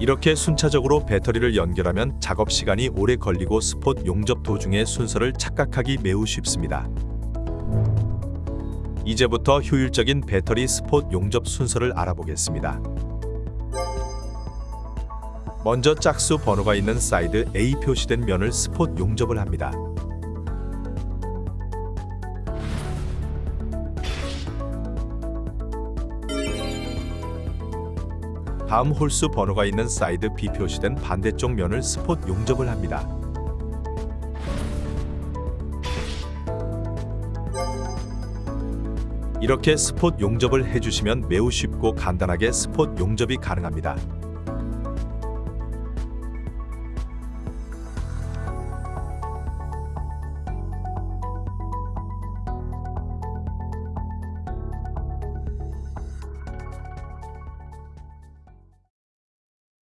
이렇게 순차적으로 배터리를 연결하면 작업 시간이 오래 걸리고 스폿 용접 도중의 순서를 착각하기 매우 쉽습니다. 이제부터 효율적인 배터리 스폿 용접 순서를 알아보겠습니다. 먼저 짝수 번호가 있는 side A 표시된 면을 스폿 용접을 합니다. 다음 홀수 번호가 있는 side B 표시된 반대쪽 면을 스폿 용접을 합니다. 이렇게 스폿 용접을 해주시면 매우 쉽고 간단하게 스폿 용접이 가능합니다.